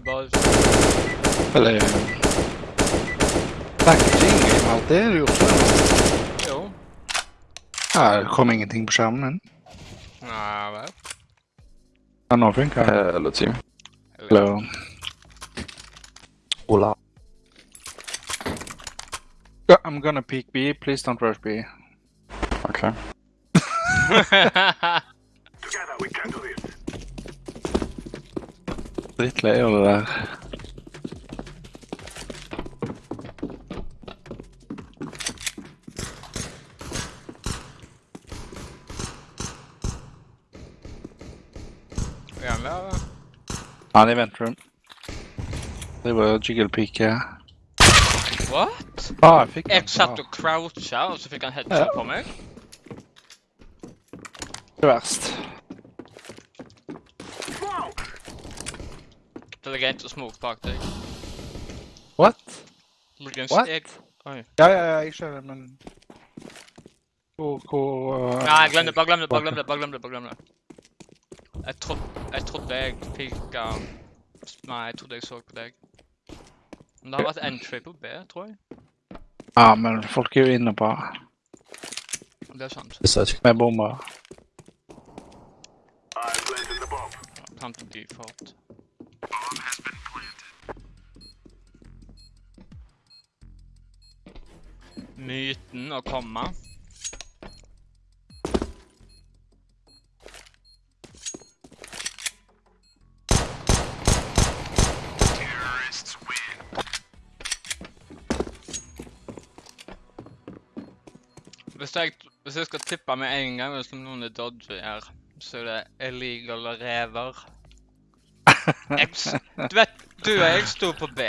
Hey boys. Eller... Packaging game, allt det är det ju också. Jo. Ja, det kom ingenting på skärmen. Nej, väl. Ja, nothing. Uh, Hello team. hello. Hola. I'm gonna peek B, please don't rush B. Okej. Drittlei av er det er där. Är han där? Ja, det. Det var jiggle peek, ja. What? Ah, Jag fick Ett satt Ja, och crouchade och så fick han headshot Ja. på mig. det er är värst. Det ligger inte smoke bak dig. What? Det ligger en What? steg. Oj. Ja, ja, ja, jag kör det, men... K, K... Uh, Nej, glem det, bara glem det, bara glem det, bara glem det, bara glem det. Jeg trodde, jeg trodde jeg fikk um, Nei, jeg trodde jeg så på deg. Men det har vært entry på B, tror jeg. Ja, men folk är ju inne på Det er sant. Research. med bomber. Time to default. Myten å komme. Hvis jeg, hvis jeg skal tippe med en gang hvis noen er dodgy her, så er det illegal rever. Du vet, du og jeg sto på B,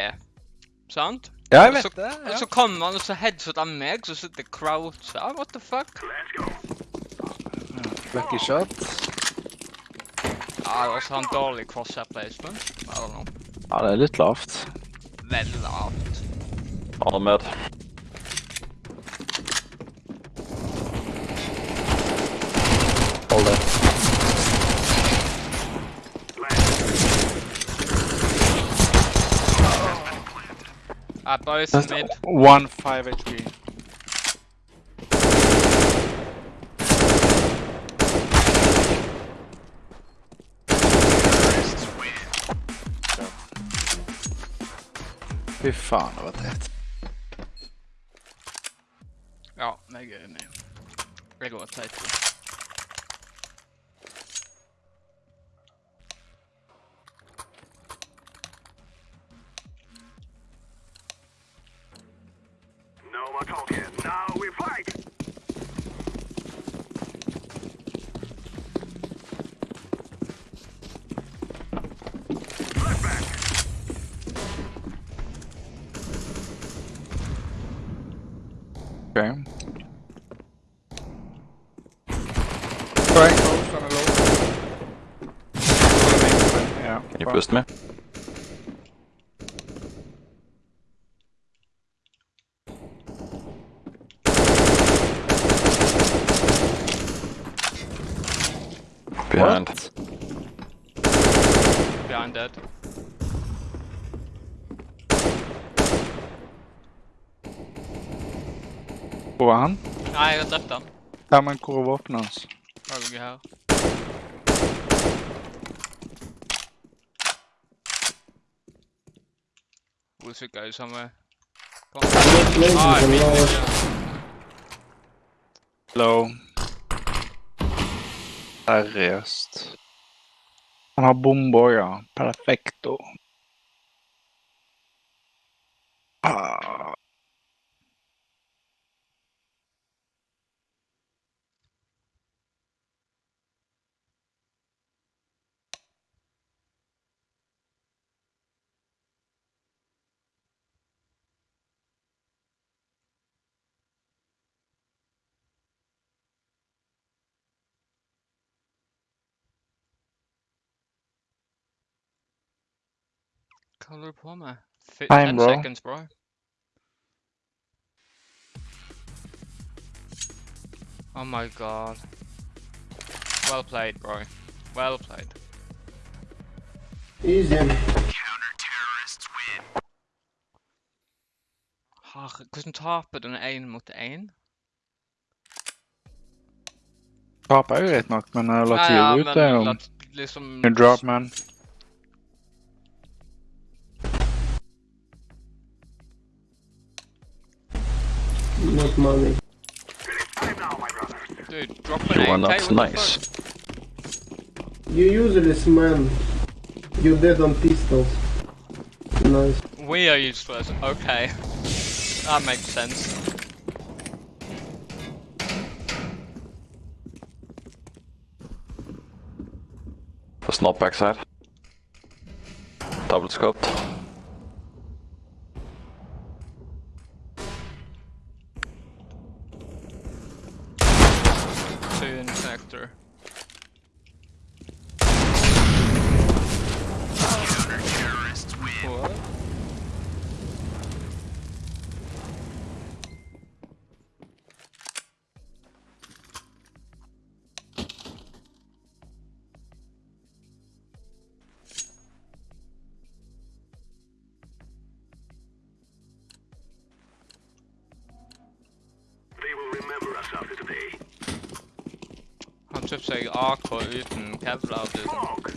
sant? Ja, jeg vet Så- det. Og Ja. så kommer han og så headshot av meg, så sitter crouch her. What the fuck? Lucky shot. Ja, det var sånn dårlig crosshair placement. I don't know. Ja, det er litt lavt. Veldig lavt. Han Uh, boys That's mid. one 5 HP. Fy fan, det var tätt. Ja, jeg er enig. Jeg går teit. No Ja. Can you boost me? Behind. Behind dead. Hvor var han? Nei, jeg har drept han. Ja, men hvor er våpenet hans? Han ligger her. Hvor sikker er du samme? Kom. Mid, mid, ja. Low. Seriöst. Han har bombor, ja. Perfecto. Color plumber. Fit 10 bro. seconds, bro. Oh my god. Well played, bro. Well played. Easy. Counter-terrorists win. Ach, ik was top, taper dan aim, mot 1. Taper I don't något, men uh, Latigo ja, ja, ute är hon. Liksom... Drop man. Money. Time now. Dude, drop an Well, AK, that's nice. You useless man. You're dead on pistols. Nice. We are useless, okay. That makes sense. That's not backside. Double scoped. Two in Han kjøpte seg AK uten kevlar. du. Smoke!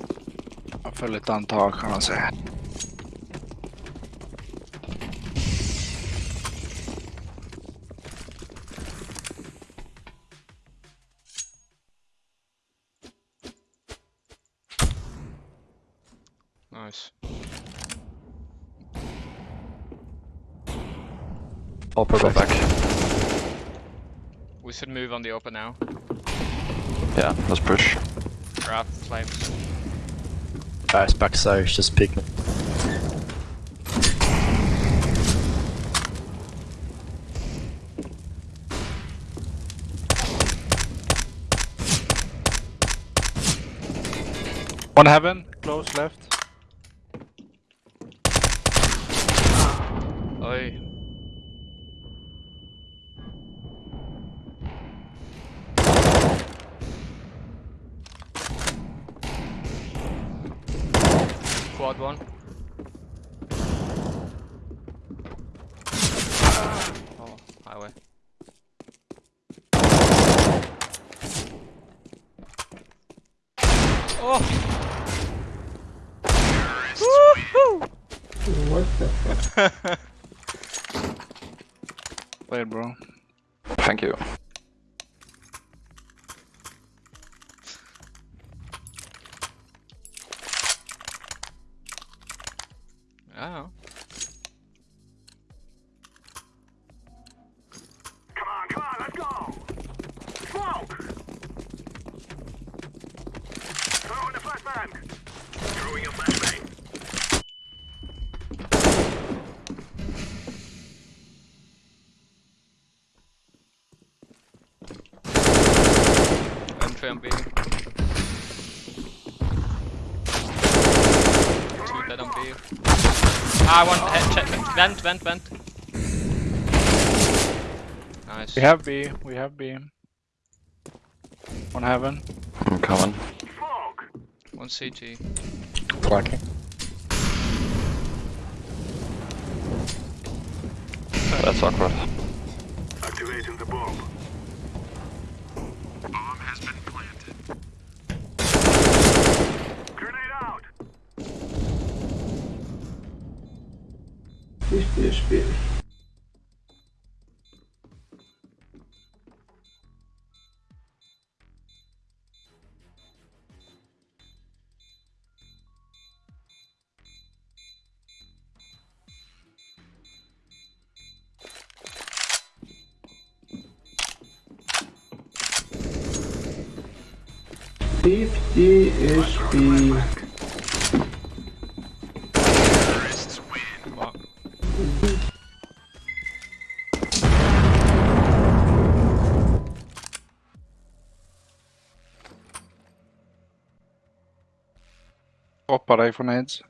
Jeg føler litt kan man si. Nice. Upper go back. We should move on the open now. Yeah, let's push. Grab flames. Guys, backside, just pick me. One heaven, close left. Oi. One. Ah, want head check. Vent, vent, vent. Nice. We have B, we have B. One heaven. I'm coming. Smoke! One CT. Flanking. That's awkward. 50 HP. Hoppa dig från heads.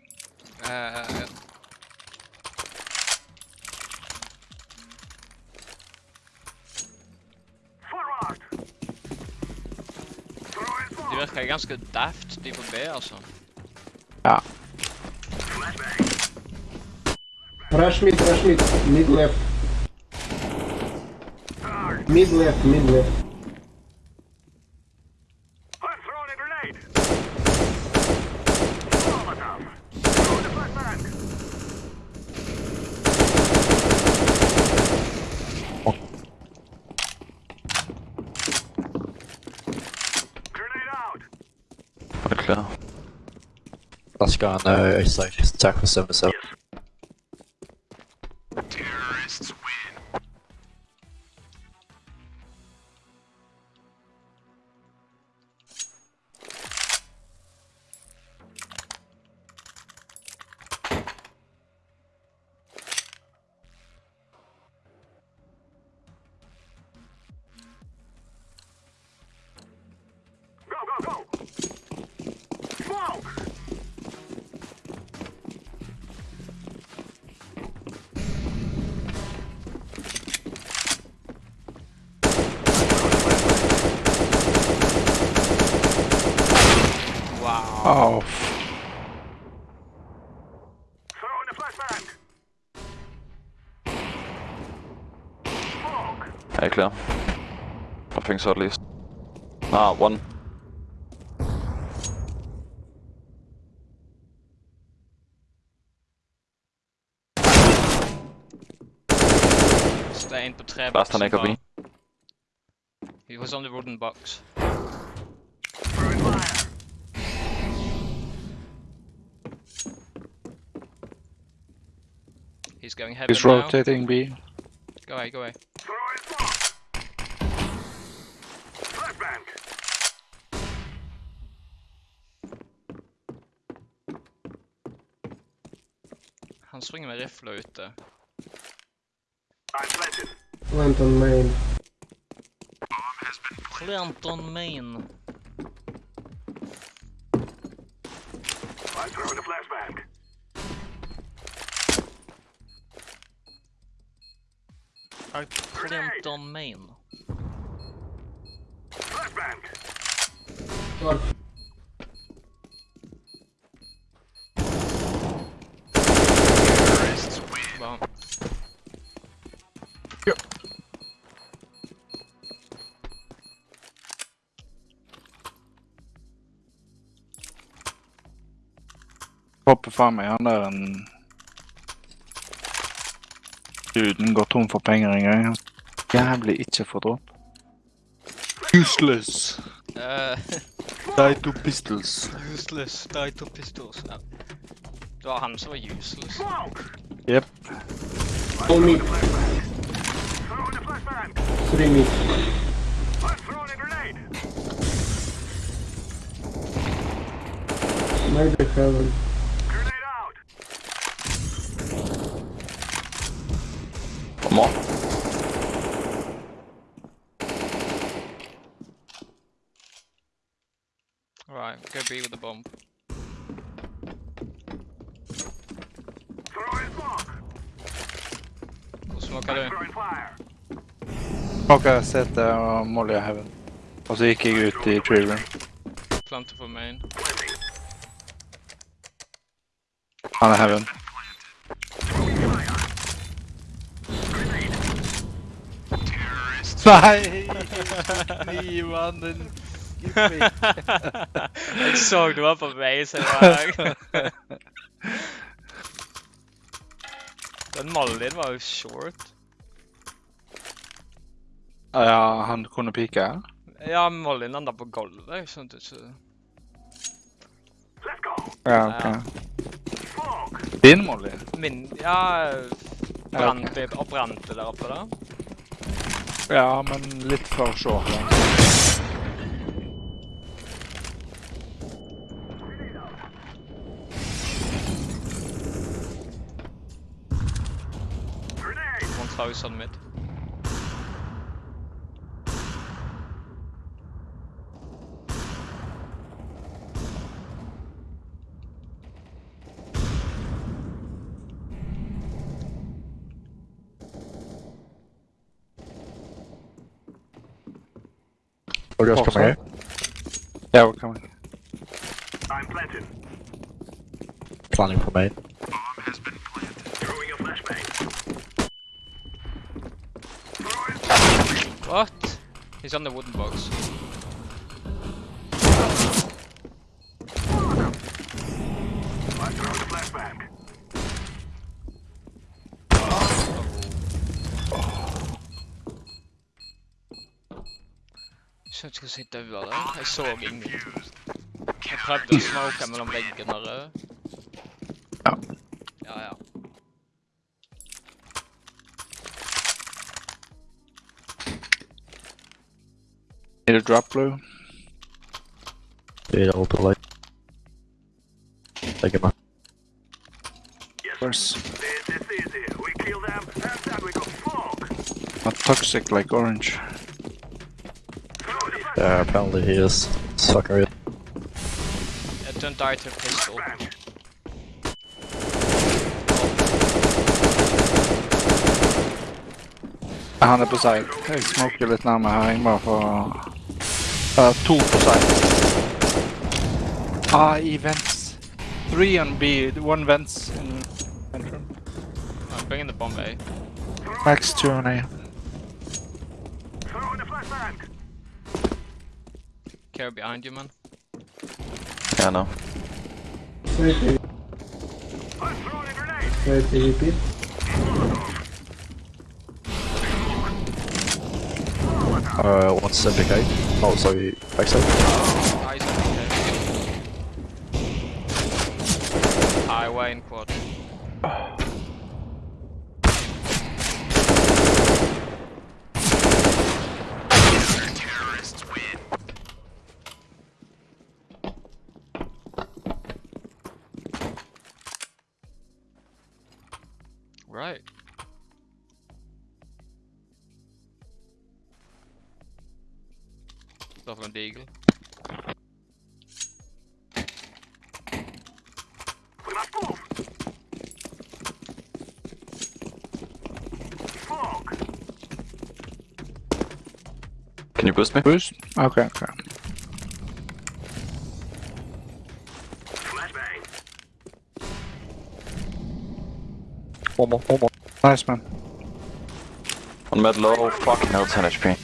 ganske daft, de på B, altså. Ja. Rush mid, rush mid. Mid left. Mid left, mid left. On there is like attack for 7 I so at least. Ah, one. Stay in på Last träboxen han bara. AKB. He was on the wooden box. He's going heaven he's now. rotating B. Go away, go away. Han springer med rifla ute. Plant on main. Plant on main. Plant on main. Flashbang. Hopper faen meg han der en Duden går tom for penger en gang. Jævlig ikke få dropp. Useless. Uh, Die to pistols. useless. Die to pistols. Ja. Det var han som var useless. Smoke! Yep. All mid. Throwing a flashbang! Three mid. I'm throwing a grenade! Maybe heaven. bomb. Nå smoker du. Smoker sete og uh, Molly og Heaven. Og så gikk jeg ut i tree room. Planter for main. Han er Heaven. Nei! Gi meg den jeg så du var på vei, så jeg var Den din var jo short. Ja, han kunne pike. Ja, Malin landa på gulvet. Jeg skjønte ikke Let's go! Ja, Ja. ok. Ja. Din Molly? Min Ja, brant okay. og brant det der oppe, da. Ja, men litt for short. da. Grenade! One thousand mid. Or just oh, coming out. Yeah, we're coming. I'm planted. Planning for main. Bomb has been planted. Throwing a flashbang. Throwing What? He's on the wooden box. I'm throwing a flashbang. Så jag ska sitta över där. Jag såg ingen. Jag prövade att smoka mellan väggarna Need a drop blue? Yeah, all the light. Take him out. Yes, Where's this is easy. We kill them, and then we go fog. not toxic like orange? Yeah, apparently he is. Sucker. Uh, don't die to a pistol. flashbang. Han er på side. Jeg smoker litt nærmere her. Jeg bare får uh, To på side. Ah, i vents. Three on B, one vents in bedroom. I'm bringing the bomb A. Max two on A. Throwing a flashbang. Care behind you, man. Yeah, no. Side A, I'm Uh, 170k. Oh, sorry, backside. Boost me? Boost? Okay, okay. Flashbang. One more, one more. Nice man. On med low, fucking hell, 10 HP.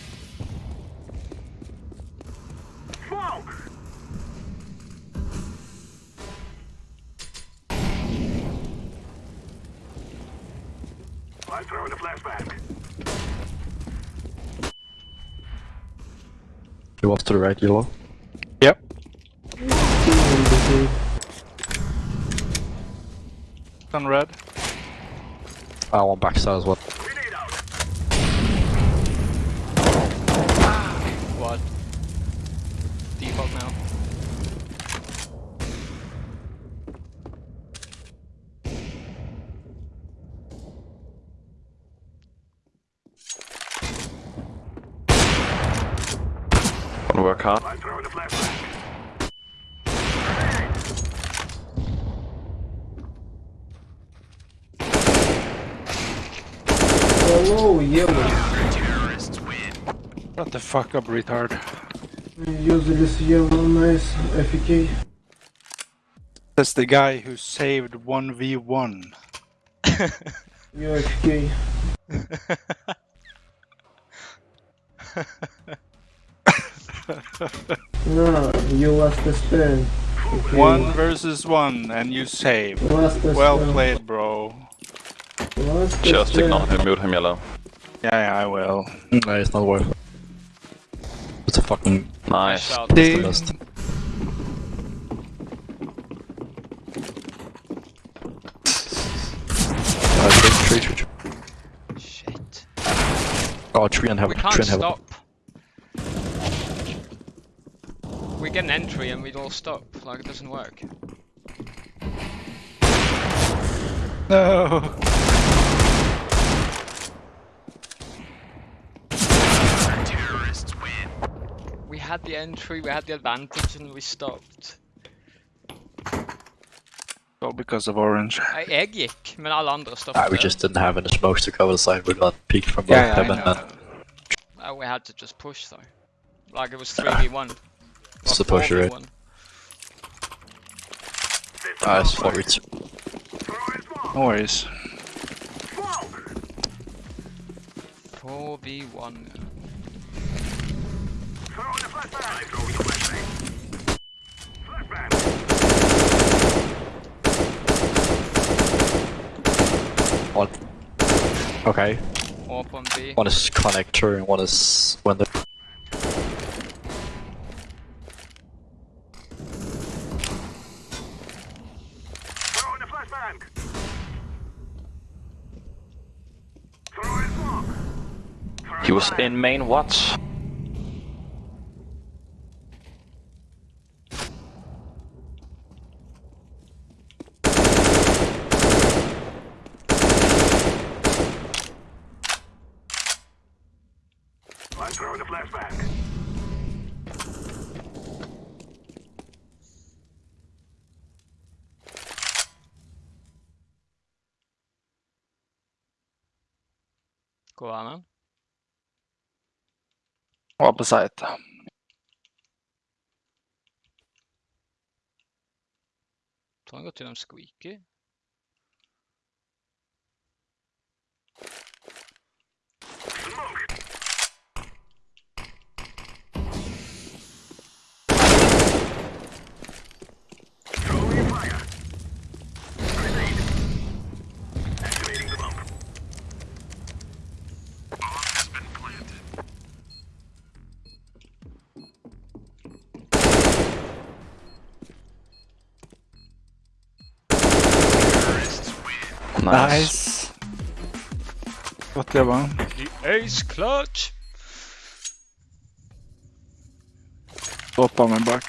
To the right, yellow. Yep. Two on red. I want backside as well. Grenade out. Quad. Default now. Wanna work hard? I'm throwing a flashbang. Hello, yellow. Shut the fuck up, retard. Use this yellow, nice FK. That's the guy who saved 1v1. You FK. No, you lost the stand. Okay. One versus one, and you saved. Lost the Well stand. played, bro. Lost Just ignore stand. him, mute him yellow. Yeah, yeah, I will. No, it's not worth it. It's a fucking Nice. Shout. Dude. best. Uh, tree, tree, tree, tree. Shit. Oh, tree and heaven. We can't tree and heaven. stop. We get an entry and we all stop. Like it doesn't work. No. We had the entry, we had the advantage, and we stopped. Oh, because of orange. Nej, Jag gick, men alla andra stoppade. Ah, we just didn't have any smokes to cover the side. We got peeked from both Yeah, yeah, I heaven know. and Uh, we had to just push though. Like it was 3v1. It's the push, right? 4v1. ah, it's for it. Throwing smoke. No worries. 4v1. Throwing a flashbang. I'm throwing a flashbang. Flashbang. One. Okay. B. One is connector and one is window. Throwing a flashbang. Throwing smoke. Throwing He was in main what? på site. Trying to turn on squeaky. Nice. Nice. Gott jobbat. The ace clutch! Hoppa mig bak.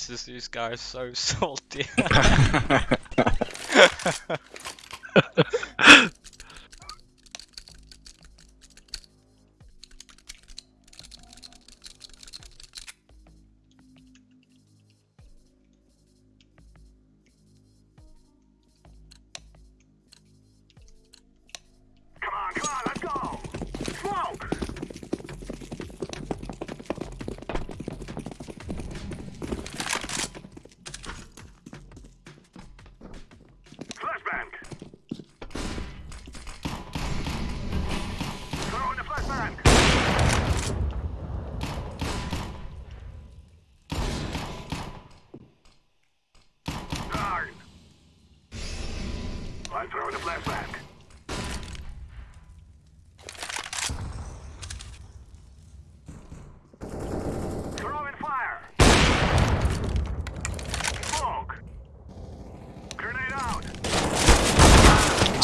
Jesus, these guys are so salty.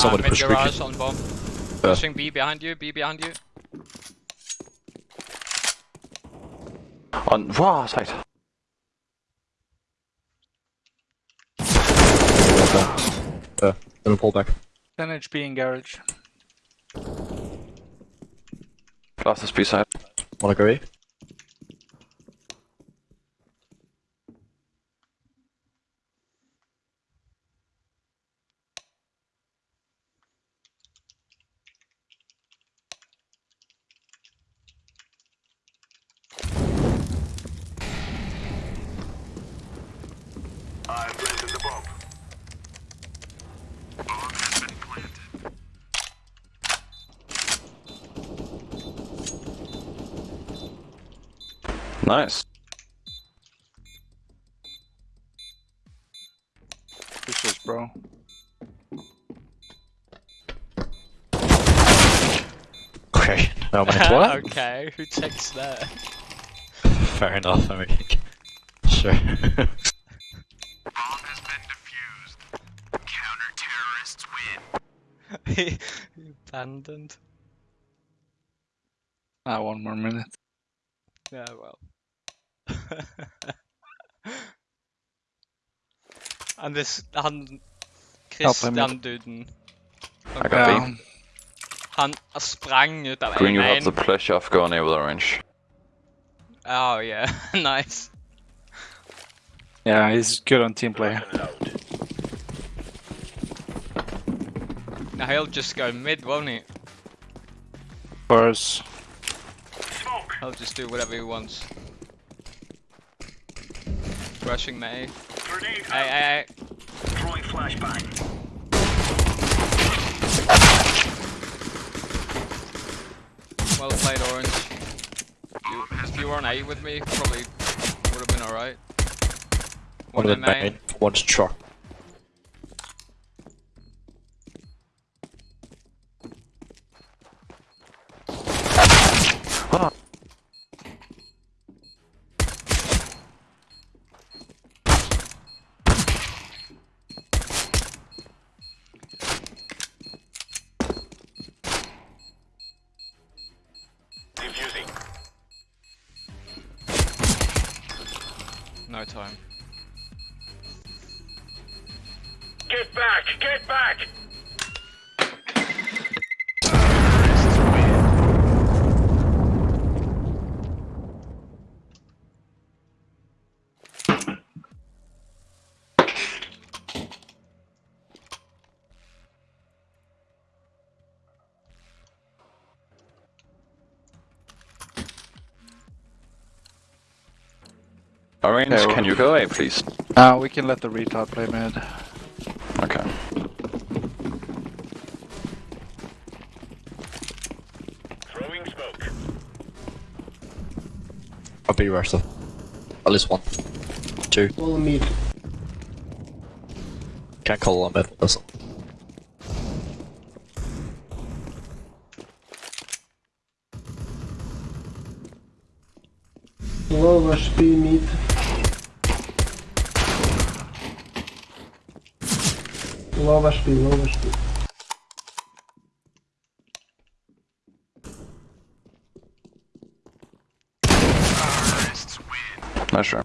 Somebody push garage squeaky. on bomb. Yeah. Pushing B behind you, B behind you. On wow, side. Uh, gonna pull back. 10 HP in garage. Last is B side. Wanna go E? Nice. Pushes bro. Okay, now I'm at what? okay, who takes that? Fair enough, I mean, sure. Bomb has been defused. Counter terrorists win. he abandoned. Ah, one more minute. Yeah, well. And this, han er Christian-duden. I got Ja, B. Han er sprang ut av Green, you have the pleasure of going over the range. Oh yeah, nice. yeah, he's good on team play. Now he'll just go mid, won't he? For us. Smoke. He'll just do whatever he wants. Rushing me. Grenade Hey, out. hey, hey. Throwing flashbang. Well played, Orange. You, if you were on A with me, probably would have been alright. One One of the in main. main, one's truck. Time. Orange, Yeah, can you go A, please? Uh, we can let the retard play mid. Okay. Throwing smoke. I'll be rest of. At least one. Two. All mid. Can't call on mid. Doesn't. Low HP mid. Low HP, low HP. No, sure.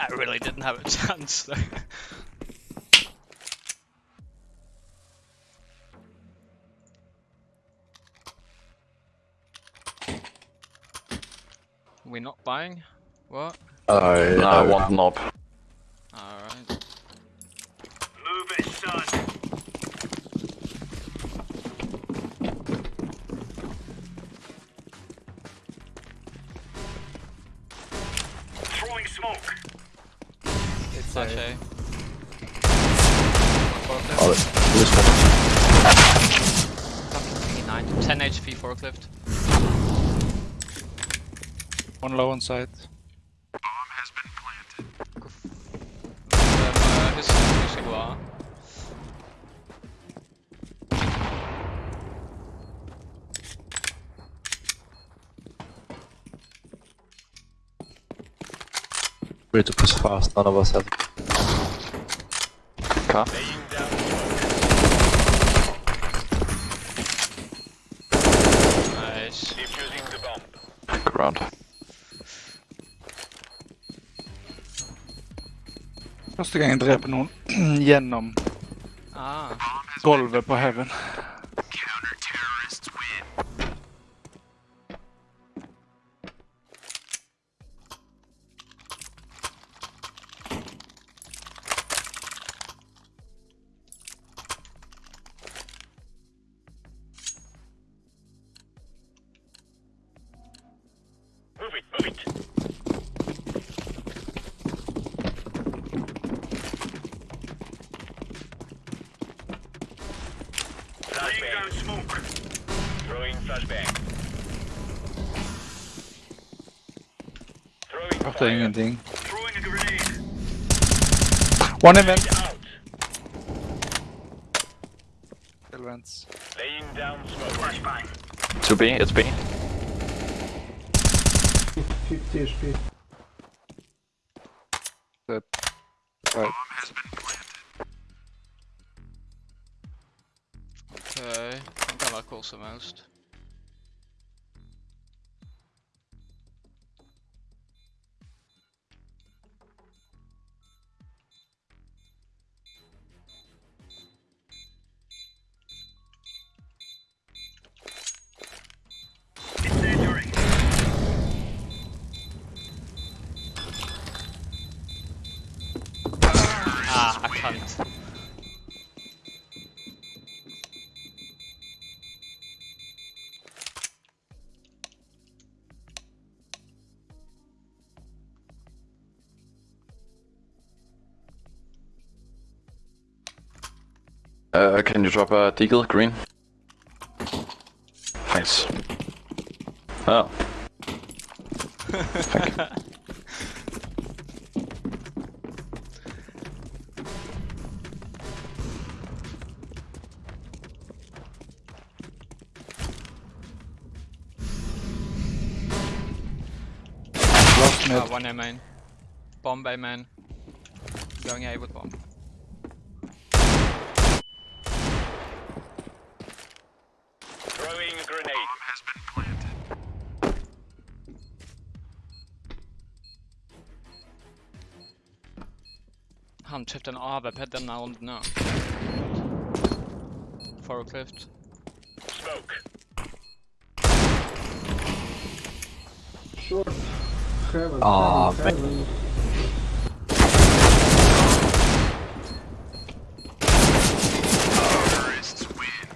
I really didn't have a chance though. We're not buying? What? Uh, No, I want knob. One low on site. Um, uh, hus- husker hva? We need to push fast. None of us have. Car. Første gang jeg dreper noen gjennom Ah. gulvet på Heaven. Throwing Hørte fire. ingenting. Throwing. One event. Out. Still vents. Laying down smoke. Flashbang. To B, it's B. 50 HP. Kant. Uh, can you drop a deagle green? Thanks. Oh. Thank one A main. Bomb A main. Going A with bomb. Throwing a grenade. has been planted. Han köpte en AWP denna rond nu. Forklift. Smoke. Short. Heaven. Heaven, heaven. Terrorists win.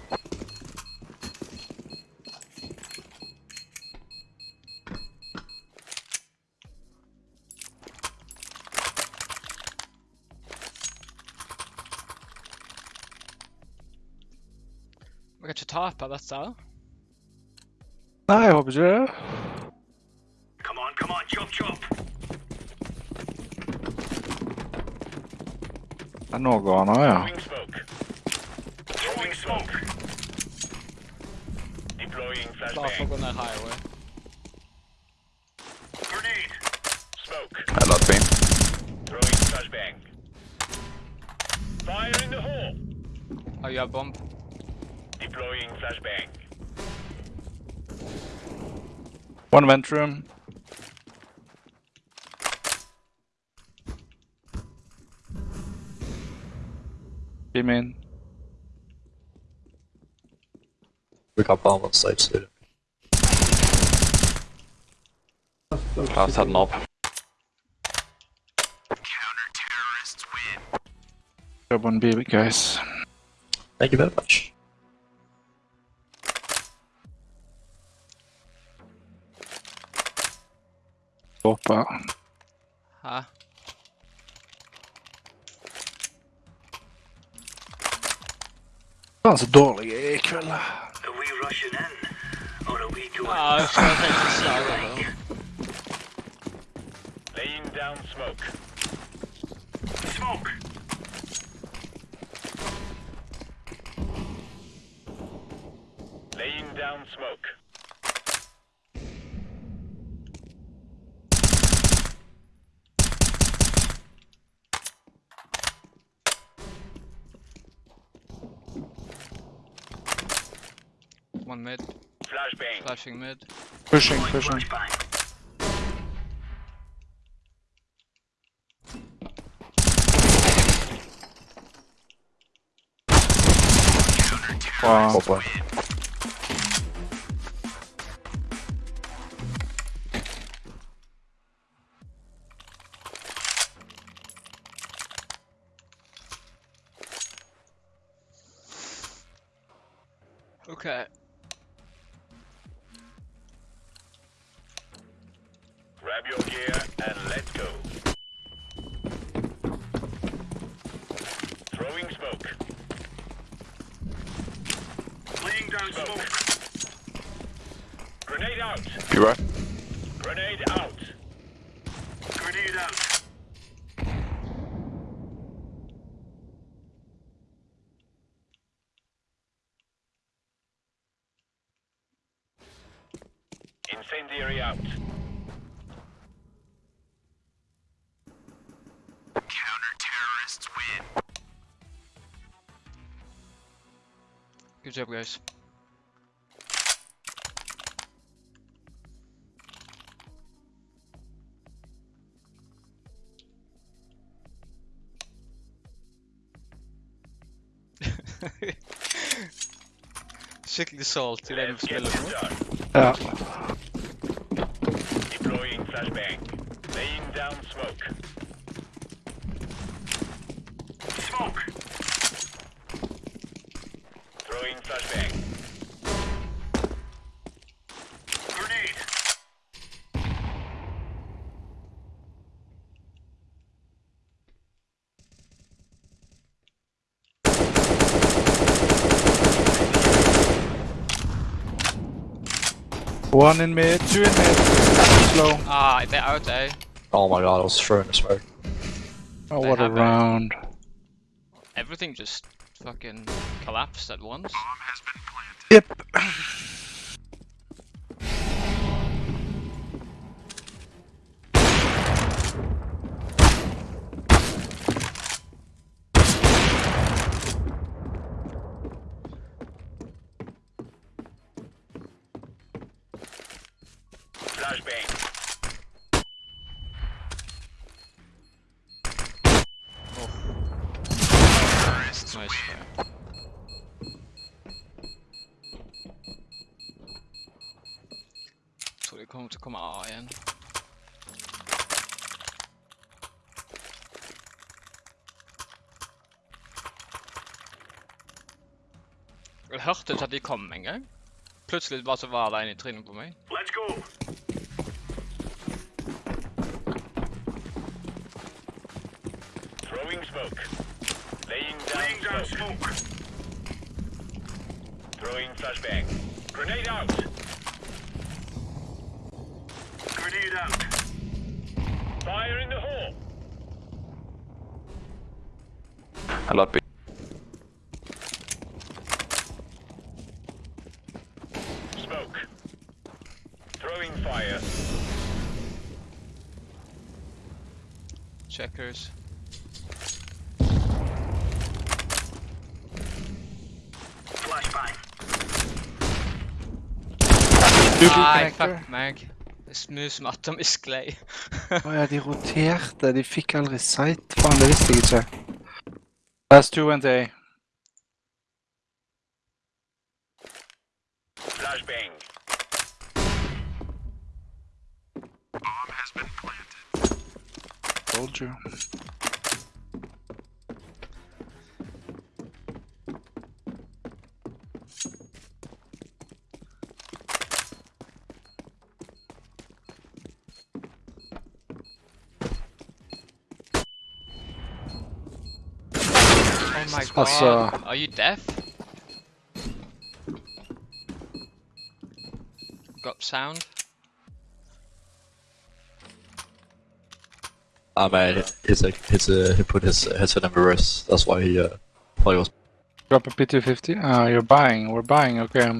Vi kan ikke tape dette. Nei, jeg håper ikke det. Deploying Klar for å flashbang. gå ned highway. Grenade. Smoke. I love B. Throwing flashbang. Fire in the hole. Oh, you have bomb. Deploying flashbang. One vent room. Beam in. We got bomb on site soon. Last had an op. Counter terrorists win. Job on B, guys. Thank you very much. Hoppa. Uh, Or are we going Ja, jeg skal tenke slag over. Laying down smoke. Smoke. Laying down smoke. One mid. Flashbang. Flashing mid. Pushing, pushing. Wow. Incendiary out. Counter-terrorists win. Good job, guys. Skikkelig salt i det du Let's get spiller this Ja flashbang. Laying down smoke. Smoke! Throwing flashbang. Grenade! One in mid, two in mid. Slow. Ah, they're out eh? Oh my god, I was throwing the smoke. Oh, They what a have a- round. Everything just fucking collapsed at once. Yep. Flashbang. Så det kommer till komma A igen. Jeg hørte ikke at de kom en gang. Plutselig bare så var det en i trynet på meg. Let's go. Throwing smoke. Laying down, Laying down smoke. Throwing flashbang. Grenade out. Grenade out. Fire in the hole. A lot B. Smoke. Throwing fire. Checkers. Flashbang. Double Nei, connector. fuck meg. Det som atomisk lei. Å ja, de roterte. De fikk aldri sight. Faen, det visste jeg ikke. Last two went A. Flashbang. Told you. Oh my god. Altså- Are you deaf? Got sound? Ah man, his his uh, he put his headset in reverse. That's why he uh thought he was. Drop a P250. Ah, you're buying. We're buying. Okay.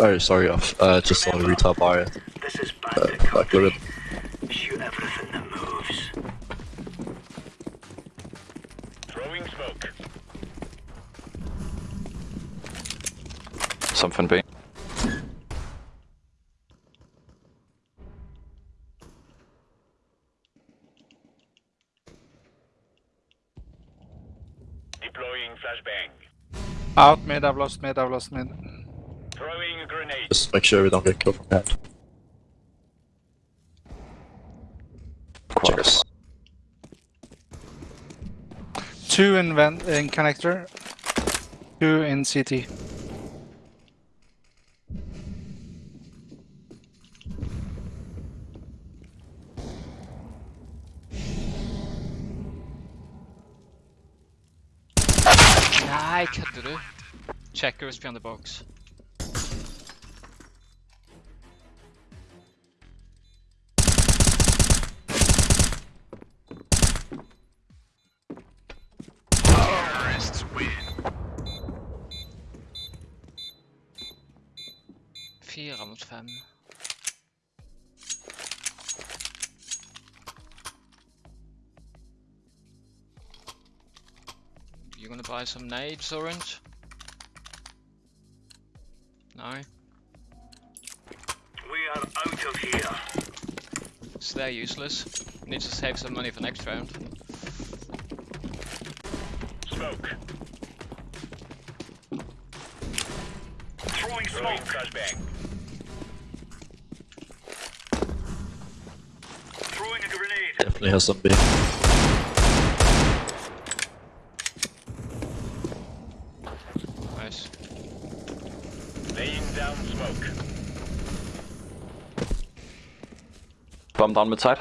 Oh, sorry, off. Uh, just saw a retail buyer. This is Uh, mid. I've lost mid. I've lost mid. Throwing a grenade. Just make sure we don't get killed from that. Quarters. Two in vent in connector. Two in CT. Checkers behind the box. Fire mot fem. You gonna buy some nades, Orange? they're useless. Need to save some money for next round. Smoke. Throwing smoke. Flashbang. Throwing a grenade. Definitely has some big. Nice. Laying down smoke. Mid side.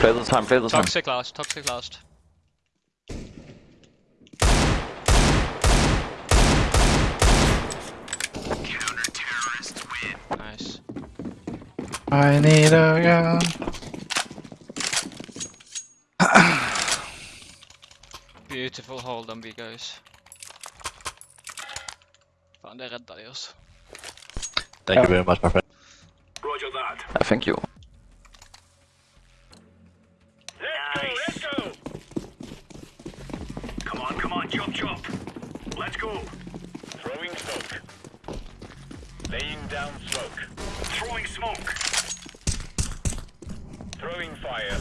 Play this time, play this time. Toxic last, toxic last. Counter terrorist win. Nice. I need a gun. Beautiful hold on B guys. Fan det räddade oss. Thank Yeah. you very much, my friend. Roger that. I think you. Let's go, let's go! Come on, come on, chop chop. Let's go. Throwing smoke. Laying down smoke. Throwing smoke. Throwing fire.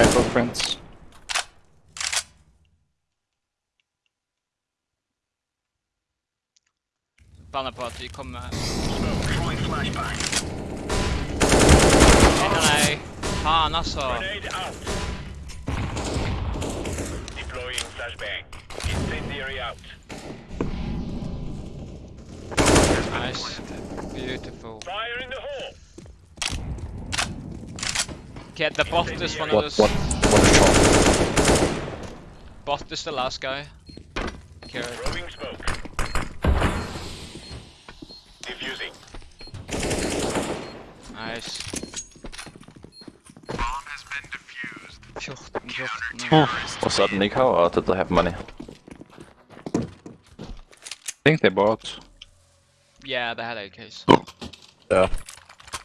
I footprints. Bannar på att vi kommer... Smoke. Throwing flashbang. Nej, nej. Fan alltså. Deploying flashbang. Incendiary out. Nice. Beautiful. Fire in the hole. Okay, the bot is one of What, those. what, what is wrong? Bot is the last guy. Okay. Throwing smoke. Diffusing. Nice. 14, 14. Was that Nico or did they have money? I think they bought. Yeah, they had AKs. Yeah.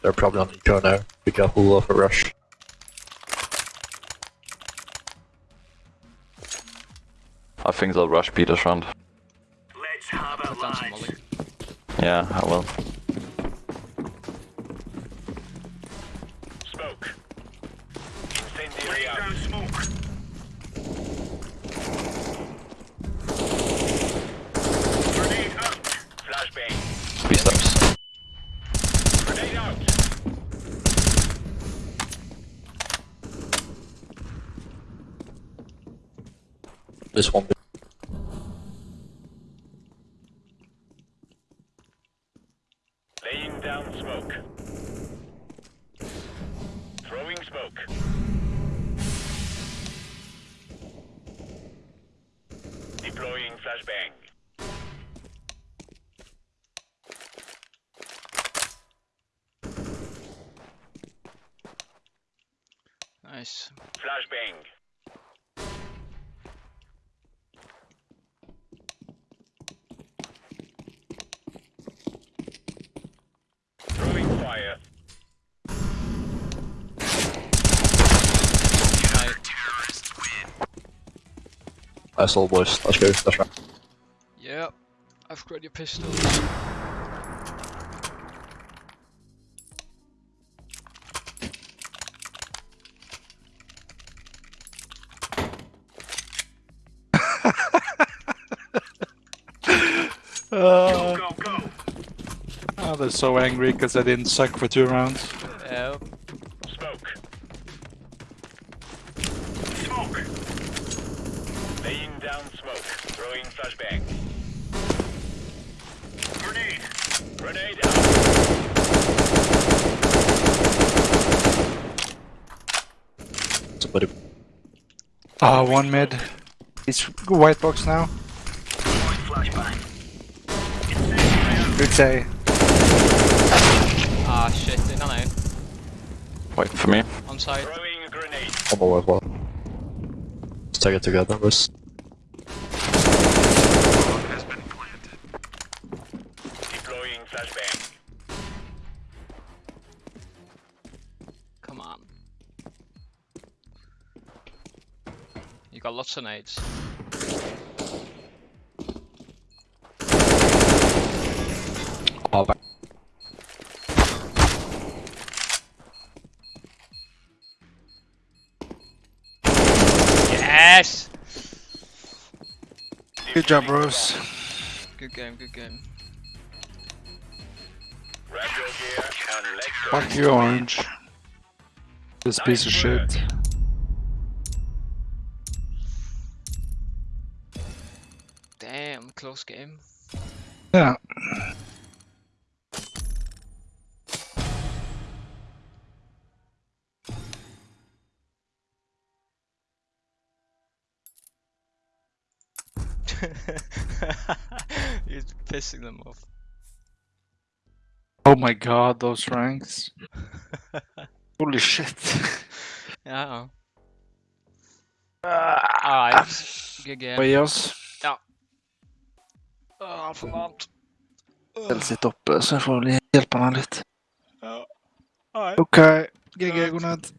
They're probably on eco now. Be careful of a rush. I think they'll rush Peter's this round. Let's have a Put down some light. molly. Yeah, I will. Smoke. Incendiary out. down smoke. Grenade out. Flashbang. B steps. Grenade out. This one. Laying down smoke. Throwing smoke. Deploying flashbang. Nice. Flashbang. Throwing fire. Nice all boys. Let's go. That's right. Yep. I've got your pistols. Uh, Go, go. oh, they're so angry because I didn't suck for two rounds. Ah, one mid. It's white box now. Throwing flashbang. Incendiary out. Good say. Ah shit, innan en. Wait for me. On side. Throwing a grenade. One more as well. Let's take it together, boys. You got lots. Oh. Yes! Good job, bros. Good game, good game. Grab your gear and let's go. Fuck you, Orange. This piece of shit. Game. Ja. You're pissing them off. Oh my god, those ranks. Holy shit. Ja. Ah. Alright. GG. Vad altfor varmt. Selv sitt oppe, så jeg får hjelpe henne litt. Ja. Hei. OK. GG, god natt.